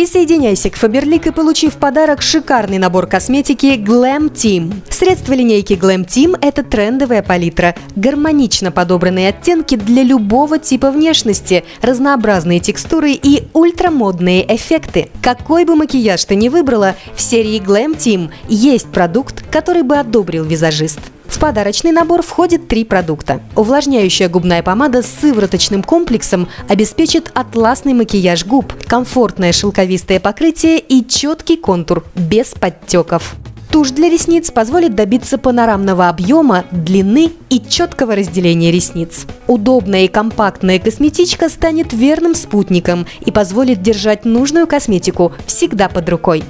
Присоединяйся к Faberlic и получи в подарок шикарный набор косметики Glam Team. Средства линейки Glam Team – это трендовая палитра, гармонично подобранные оттенки для любого типа внешности, разнообразные текстуры и ультрамодные эффекты. Какой бы макияж ты ни выбрала, в серии Glam Team есть продукт, который бы одобрил визажист. В подарочный набор входит три продукта. Увлажняющая губная помада с сывороточным комплексом обеспечит атласный макияж губ, комфортное шелковистое покрытие и четкий контур без подтеков. Тушь для ресниц позволит добиться панорамного объема, длины и четкого разделения ресниц. Удобная и компактная косметичка станет верным спутником и позволит держать нужную косметику всегда под рукой.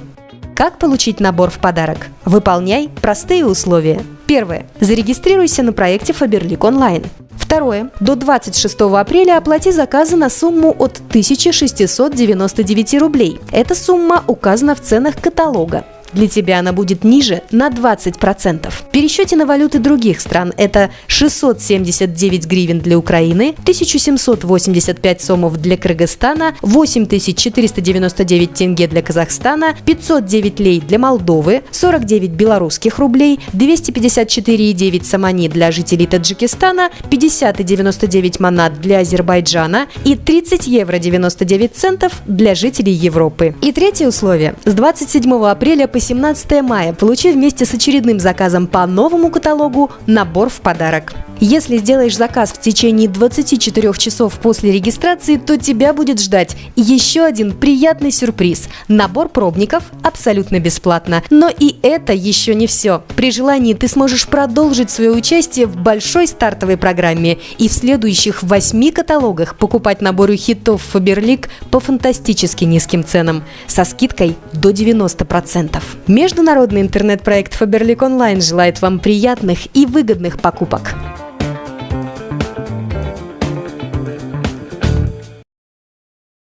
Как получить набор в подарок? Выполняй простые условия. Первое. Зарегистрируйся на проекте Faberlic онлайн. Второе. До 26 апреля оплати заказы на сумму от 1699 рублей. Эта сумма указана в ценах каталога. Для тебя она будет ниже на 20%. В пересчете на валюты других стран это 679 гривен для Украины, 1785 сомов для Кыргызстана, 8499 тенге для Казахстана, 509 лей для Молдовы, 49 белорусских рублей, 254,9 самани для жителей Таджикистана, 50,99 манат для Азербайджана и 30 евро 99 центов для жителей Европы. И третье условие. С 27 апреля по 17 мая получи вместе с очередным заказом по новому каталогу набор в подарок. Если сделаешь заказ в течение 24 часов после регистрации, то тебя будет ждать еще один приятный сюрприз – набор пробников абсолютно бесплатно. Но и это еще не все. При желании ты сможешь продолжить свое участие в большой стартовой программе и в следующих восьми каталогах покупать наборы хитов Faberlic по фантастически низким ценам со скидкой до 90%. Международный интернет-проект Faberlic Online желает вам приятных и выгодных покупок.